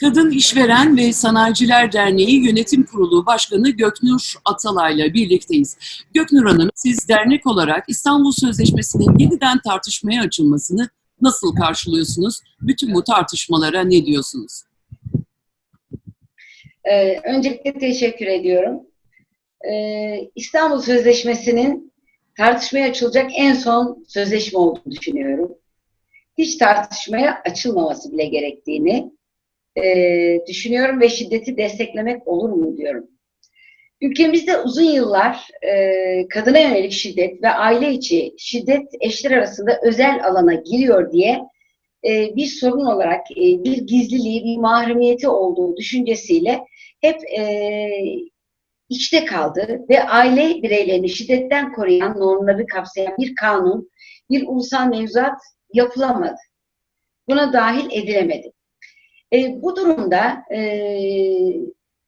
Kadın İşveren ve Sanayiciler Derneği Yönetim Kurulu Başkanı Göknur Atalay'la birlikteyiz. Göknur Hanım, siz dernek olarak İstanbul Sözleşmesi'nin yeniden tartışmaya açılmasını nasıl karşılıyorsunuz? Bütün bu tartışmalara ne diyorsunuz? Ee, öncelikle teşekkür ediyorum. Ee, İstanbul Sözleşmesi'nin tartışmaya açılacak en son sözleşme olduğunu düşünüyorum. Hiç tartışmaya açılmaması bile gerektiğini e, düşünüyorum ve şiddeti desteklemek olur mu diyorum. Ülkemizde uzun yıllar e, kadına yönelik şiddet ve aile içi şiddet eşler arasında özel alana giriyor diye e, bir sorun olarak e, bir gizliliği, bir mahremiyeti olduğu düşüncesiyle hep e, içte kaldı ve aile bireylerini şiddetten koruyan normları kapsayan bir kanun, bir ulusal mevzuat yapılamadı. Buna dahil edilemedi. E, bu durumda e,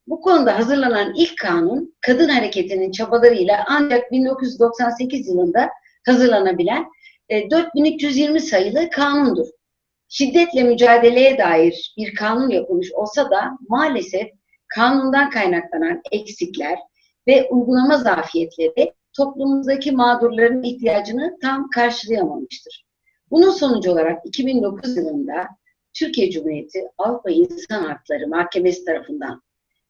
bu konuda hazırlanan ilk kanun kadın hareketinin çabalarıyla ancak 1998 yılında hazırlanabilen e, 4320 sayılı kanundur. Şiddetle mücadeleye dair bir kanun yapılmış olsa da maalesef kanundan kaynaklanan eksikler ve uygulama zafiyetleri toplumumuzdaki mağdurların ihtiyacını tam karşılayamamıştır. Bunun sonucu olarak 2009 yılında Türkiye Cumhuriyeti Avrupa İnsan Hakları Mahkemesi tarafından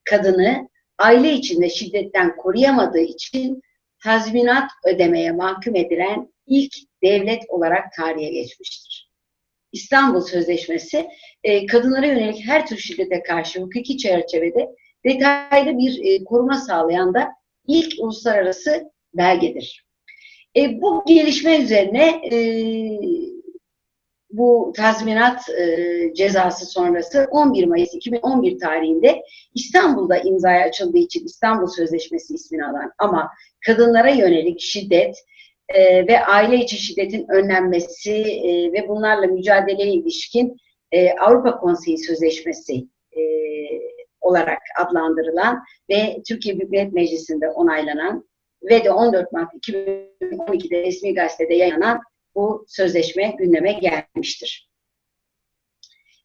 kadını aile içinde şiddetten koruyamadığı için tazminat ödemeye mahkum edilen ilk devlet olarak tarihe geçmiştir. İstanbul Sözleşmesi e, kadınlara yönelik her tür şiddete karşı hukuki çerçevede detaylı bir e, koruma sağlayan da ilk uluslararası belgedir. E, bu gelişme üzerine bu tazminat e, cezası sonrası 11 Mayıs 2011 tarihinde İstanbul'da imzaya açıldığı için İstanbul Sözleşmesi ismini alan ama kadınlara yönelik şiddet e, ve aile içi şiddetin önlenmesi e, ve bunlarla mücadeleye ilişkin e, Avrupa Konseyi Sözleşmesi e, olarak adlandırılan ve Türkiye Büyük Millet Meclisi'nde onaylanan ve de 14 Mart 2012'de resmi gazetede yayınlanan bu sözleşme gündeme gelmiştir.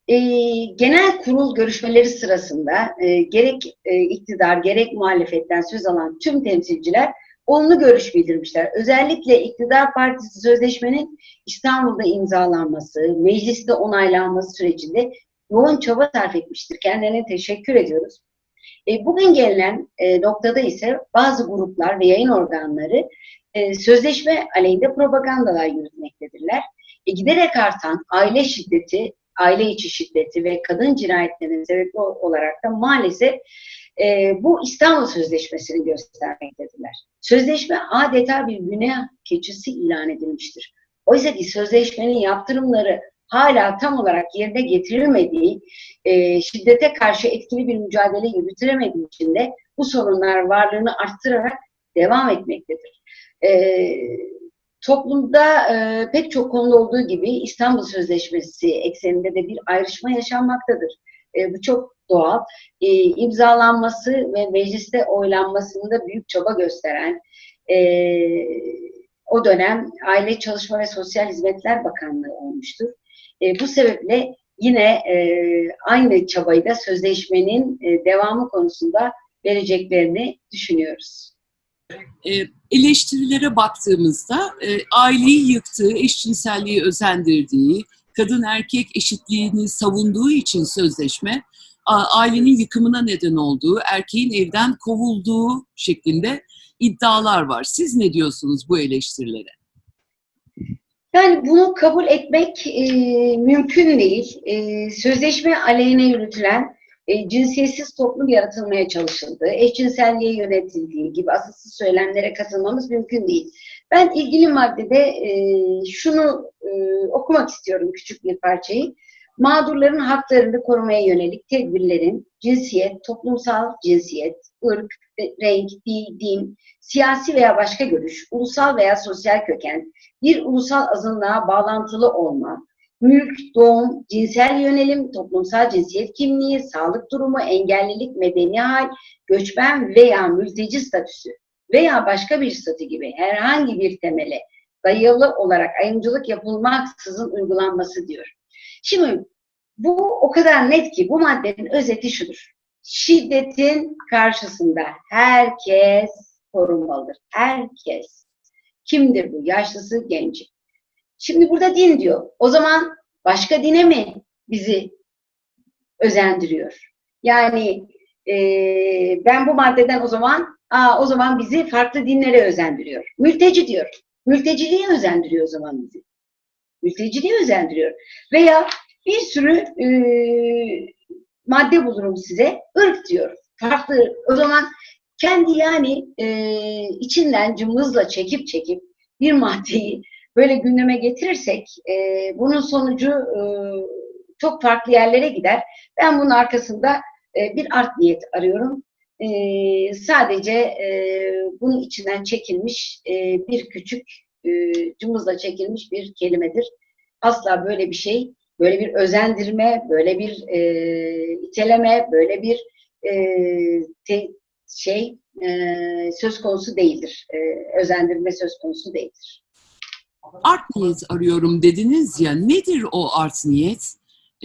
E, genel kurul görüşmeleri sırasında e, gerek e, iktidar gerek muhalefetten söz alan tüm temsilciler olumlu görüş bildirmişler. Özellikle iktidar partisi sözleşmenin İstanbul'da imzalanması, mecliste onaylanması sürecinde yoğun çaba sarf etmiştir. Kendilerine teşekkür ediyoruz. E, bugün gelinen e, noktada ise bazı gruplar ve yayın organları e, sözleşme aleyhinde propagandalar yürütmektedirler. E, giderek artan aile şiddeti, aile içi şiddeti ve kadın cinayetlerinin sebebi olarak da maalesef e, bu İstanbul Sözleşmesi'ni göstermektedirler. Sözleşme adeta bir günah keçisi ilan edilmiştir. Oysa ki sözleşmenin yaptırımları hala tam olarak yerine getirilmediği, e, şiddete karşı etkili bir mücadele yürütülemediği için de bu sorunlar varlığını arttırarak devam etmektedir. E, toplumda e, pek çok konuda olduğu gibi İstanbul Sözleşmesi ekseninde de bir ayrışma yaşanmaktadır. E, bu çok doğal. E, imzalanması ve mecliste oylanmasında büyük çaba gösteren e, o dönem Aile Çalışma ve Sosyal Hizmetler Bakanlığı olmuştur. E, bu sebeple yine e, aynı çabayı da sözleşmenin e, devamı konusunda vereceklerini düşünüyoruz. E, eleştirilere baktığımızda e, aileyi yıktığı, eşcinselliği özendirdiği, kadın erkek eşitliğini savunduğu için sözleşme ailenin yıkımına neden olduğu, erkeğin evden kovulduğu şeklinde iddialar var. Siz ne diyorsunuz bu eleştirilere? Yani bunu kabul etmek e, mümkün değil. E, sözleşme aleyhine yürütülen e, cinsiyetsiz toplum yaratılmaya çalışıldı. Eşcinselliğe yönetildiği gibi asılsız söylemlere katılmamız mümkün değil. Ben ilgili maddede e, şunu e, okumak istiyorum küçük bir parçayı. Mağdurların haklarını korumaya yönelik tedbirlerin cinsiyet, toplumsal cinsiyet, ırk, renk, dil, din, siyasi veya başka görüş, ulusal veya sosyal köken, bir ulusal azınlığa bağlantılı olma, mülk, doğum, cinsel yönelim, toplumsal cinsiyet kimliği, sağlık durumu, engellilik, medeni hal, göçmen veya mülteci statüsü veya başka bir statü gibi herhangi bir temele dayalı olarak ayrımcılık yapılmaksızın uygulanması diyor. Şimdi Bu o kadar net ki bu maddenin özeti şudur. Şiddetin karşısında herkes korunmalıdır. Herkes. Kimdir bu? Yaşlısı, genci. Şimdi burada din diyor. O zaman başka dine mi bizi özendiriyor? Yani e, ben bu maddeden o zaman aa, o zaman bizi farklı dinlere özendiriyor. Mülteci diyor. Mülteciliğe özendiriyor o zaman bizi. Mülteciliğe özendiriyor. Veya bir sürü e, madde bulurum size. Irk diyor. Farklı. O zaman kendi yani e, içinden cımbızla çekip çekip bir maddeyi böyle gündeme getirirsek e, bunun sonucu e, çok farklı yerlere gider. Ben bunun arkasında e, bir art niyet arıyorum. E, sadece e, bunun içinden çekilmiş e, bir küçük e, cımbızla çekilmiş bir kelimedir. Asla böyle bir şey, böyle bir özendirme, böyle bir e, iteleme, böyle bir e, te, şey e, söz konusu değildir. E, özendirme söz konusu değildir. Art niyet arıyorum dediniz ya. Nedir o art niyet?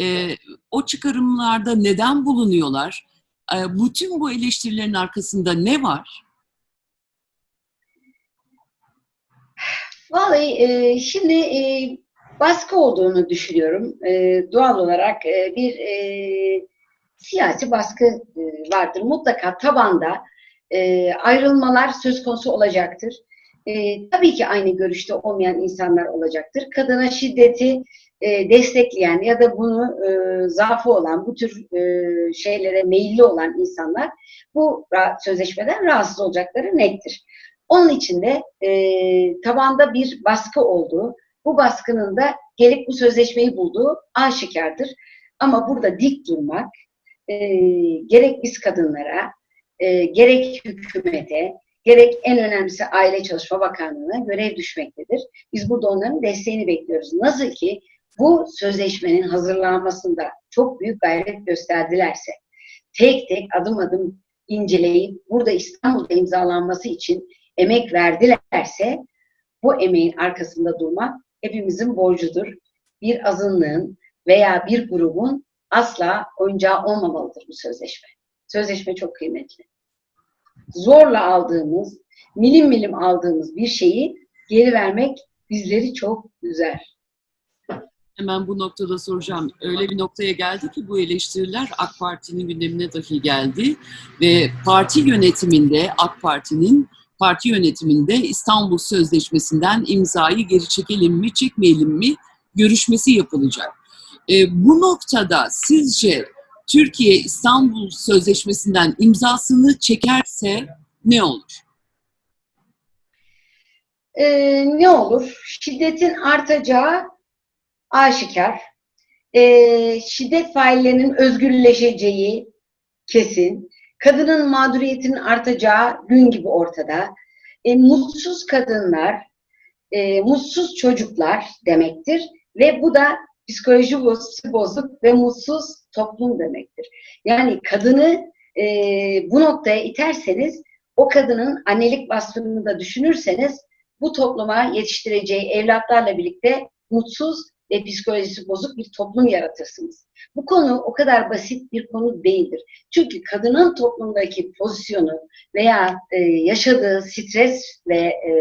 E, o çıkarımlarda neden bulunuyorlar? E, bütün bu eleştirilerin arkasında ne var? Vallahi e, şimdi e, baskı olduğunu düşünüyorum. E, doğal olarak e, bir e, siyasi baskı e, vardır. Mutlaka tabanda e, ayrılmalar söz konusu olacaktır. E, tabii ki aynı görüşte olmayan insanlar olacaktır. Kadına şiddeti e, destekleyen ya da bunu e, zaafı olan, bu tür e, şeylere meyilli olan insanlar bu sözleşmeden rahatsız olacakları nettir. Onun için de e, tabanda bir baskı olduğu, bu baskının da gelip bu sözleşmeyi bulduğu aşikardır. Ama burada dik durmak, e, gerek biz kadınlara, e, gerek hükümete, gerek en önemlisi Aile Çalışma Bakanlığı'na görev düşmektedir. Biz burada onların desteğini bekliyoruz. Nasıl ki bu sözleşmenin hazırlanmasında çok büyük gayret gösterdilerse, tek tek adım adım inceleyip burada İstanbul'da imzalanması için emek verdilerse bu emeğin arkasında durmak hepimizin borcudur. Bir azınlığın veya bir grubun asla oyuncağı olmamalıdır bu sözleşme. Sözleşme çok kıymetli. Zorla aldığımız, milim milim aldığımız bir şeyi geri vermek bizleri çok üzer. Hemen bu noktada soracağım. Öyle bir noktaya geldi ki bu eleştiriler AK Parti'nin gündemine dahi geldi ve parti yönetiminde AK Parti'nin parti yönetiminde İstanbul Sözleşmesi'nden imzayı geri çekelim mi, çekmeyelim mi görüşmesi yapılacak. E, bu noktada sizce Türkiye İstanbul Sözleşmesi'nden imzasını çekerse ne olur? Ee, ne olur? Şiddetin artacağı aşikar. Ee, şiddet faillerinin özgürleşeceği kesin kadının mağduriyetinin artacağı gün gibi ortada. E, mutsuz kadınlar, e, mutsuz çocuklar demektir ve bu da psikoloji bozuk ve mutsuz toplum demektir. Yani kadını e, bu noktaya iterseniz, o kadının annelik vasfını da düşünürseniz, bu topluma yetiştireceği evlatlarla birlikte mutsuz ve psikolojisi bozuk bir toplum yaratırsınız. Bu konu o kadar basit bir konu değildir. Çünkü kadının toplumdaki pozisyonu veya e, yaşadığı stres ve e,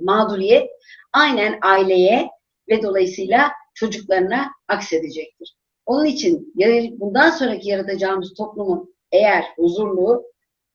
mağduriyet aynen aileye ve dolayısıyla çocuklarına aksedecektir. Onun için bundan sonraki yaratacağımız toplumun eğer huzurlu,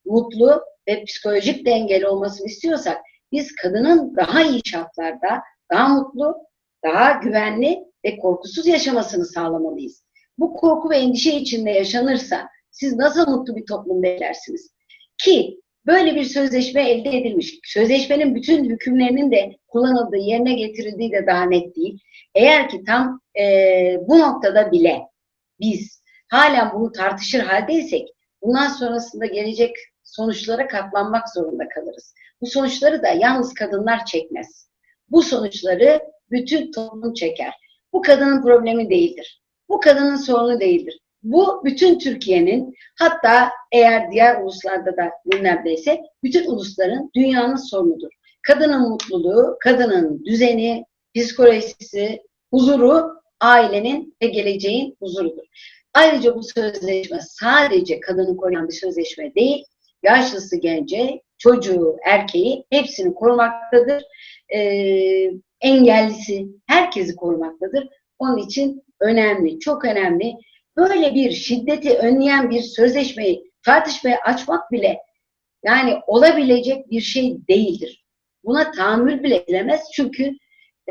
mutlu ve psikolojik dengeli olmasını istiyorsak biz kadının daha iyi şartlarda, daha mutlu, daha güvenli ve korkusuz yaşamasını sağlamalıyız. Bu korku ve endişe içinde yaşanırsa siz nasıl mutlu bir toplum beklersiniz? Ki böyle bir sözleşme elde edilmiş. Sözleşmenin bütün hükümlerinin de kullanıldığı, yerine getirildiği de daha net değil. Eğer ki tam e, bu noktada bile biz halen bunu tartışır haldeysek bundan sonrasında gelecek sonuçlara katlanmak zorunda kalırız. Bu sonuçları da yalnız kadınlar çekmez. Bu sonuçları bütün toplum çeker. Bu kadının problemi değildir. Bu kadının sorunu değildir. Bu bütün Türkiye'nin hatta eğer diğer uluslarda da gündemdeyse bütün ulusların dünyanın sorunudur. Kadının mutluluğu, kadının düzeni, psikolojisi, huzuru ailenin ve geleceğin huzurudur. Ayrıca bu sözleşme sadece kadını koruyan bir sözleşme değil, yaşlısı gence, çocuğu, erkeği hepsini korumaktadır. Ee, engellisi herkesi korumaktadır. Onun için önemli, çok önemli. Böyle bir şiddeti önleyen bir sözleşmeyi tartışmaya açmak bile yani olabilecek bir şey değildir. Buna tahammül bile edilemez çünkü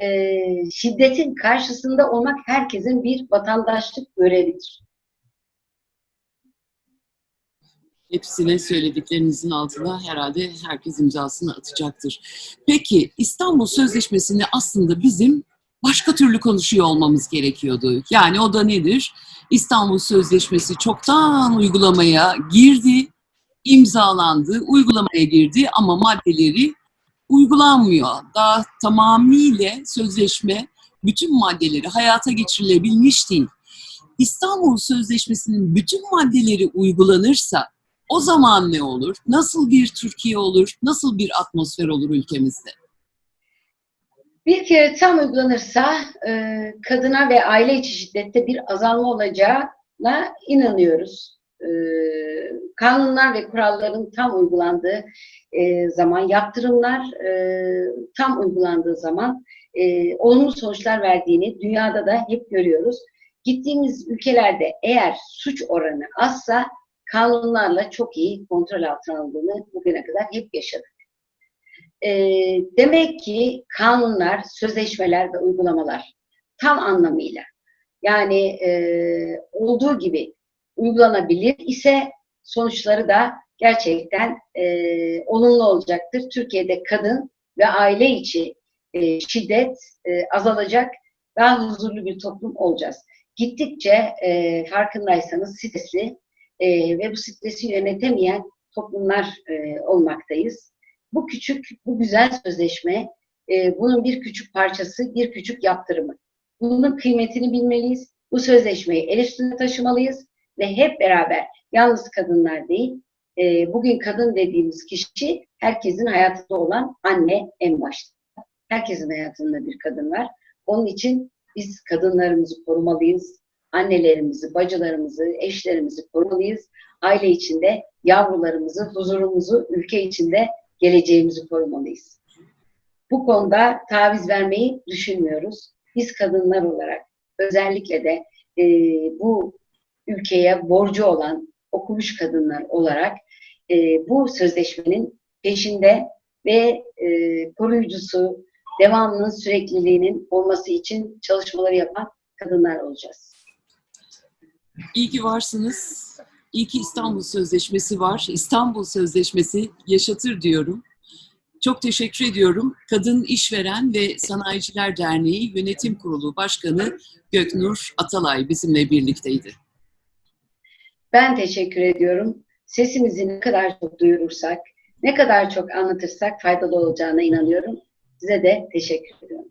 e, şiddetin karşısında olmak herkesin bir vatandaşlık görevidir. Hepsine söylediklerinizin altına herhalde herkes imzasını atacaktır. Peki İstanbul Sözleşmesi'ni aslında bizim başka türlü konuşuyor olmamız gerekiyordu. Yani o da nedir? İstanbul Sözleşmesi çoktan uygulamaya girdi, imzalandı, uygulamaya girdi ama maddeleri uygulanmıyor. Daha tamamıyla sözleşme bütün maddeleri hayata geçirilebilmiş değil. İstanbul Sözleşmesi'nin bütün maddeleri uygulanırsa o zaman ne olur? Nasıl bir Türkiye olur? Nasıl bir atmosfer olur ülkemizde? Bir kere tam uygulanırsa e, kadına ve aile içi şiddette bir azalma olacağına inanıyoruz. E, kanunlar ve kuralların tam uygulandığı e, zaman, yaptırımlar e, tam uygulandığı zaman e, olumlu sonuçlar verdiğini dünyada da hep görüyoruz. Gittiğimiz ülkelerde eğer suç oranı azsa kanunlarla çok iyi kontrol altına alındığını bugüne kadar hep yaşadık. E, demek ki kanunlar, sözleşmeler ve uygulamalar tam anlamıyla yani e, olduğu gibi uygulanabilir ise sonuçları da gerçekten e, olumlu olacaktır. Türkiye'de kadın ve aile içi e, şiddet e, azalacak, daha huzurlu bir toplum olacağız. Gittikçe e, farkındaysanız stresli e, ve bu stresi yönetemeyen toplumlar e, olmaktayız. Bu küçük, bu güzel sözleşme, e, bunun bir küçük parçası, bir küçük yaptırımı. Bunun kıymetini bilmeliyiz. Bu sözleşmeyi el üstünde taşımalıyız ve hep beraber yalnız kadınlar değil, e, bugün kadın dediğimiz kişi herkesin hayatında olan anne en başta. Herkesin hayatında bir kadın var. Onun için biz kadınlarımızı korumalıyız, annelerimizi, bacılarımızı, eşlerimizi korumalıyız. Aile içinde yavrularımızı, huzurumuzu, ülke içinde geleceğimizi korumalıyız. Bu konuda taviz vermeyi düşünmüyoruz. Biz kadınlar olarak özellikle de e, bu ülkeye borcu olan okumuş kadınlar olarak e, bu sözleşmenin peşinde ve e, koruyucusu, devamının sürekliliğinin olması için çalışmaları yapan kadınlar olacağız. İyi ki varsınız. İyi ki İstanbul Sözleşmesi var. İstanbul Sözleşmesi yaşatır diyorum. Çok teşekkür ediyorum. Kadın İşveren ve Sanayiciler Derneği Yönetim Kurulu Başkanı Göknur Atalay bizimle birlikteydi. Ben teşekkür ediyorum. Sesimizi ne kadar çok duyurursak, ne kadar çok anlatırsak faydalı olacağına inanıyorum. Size de teşekkür ediyorum.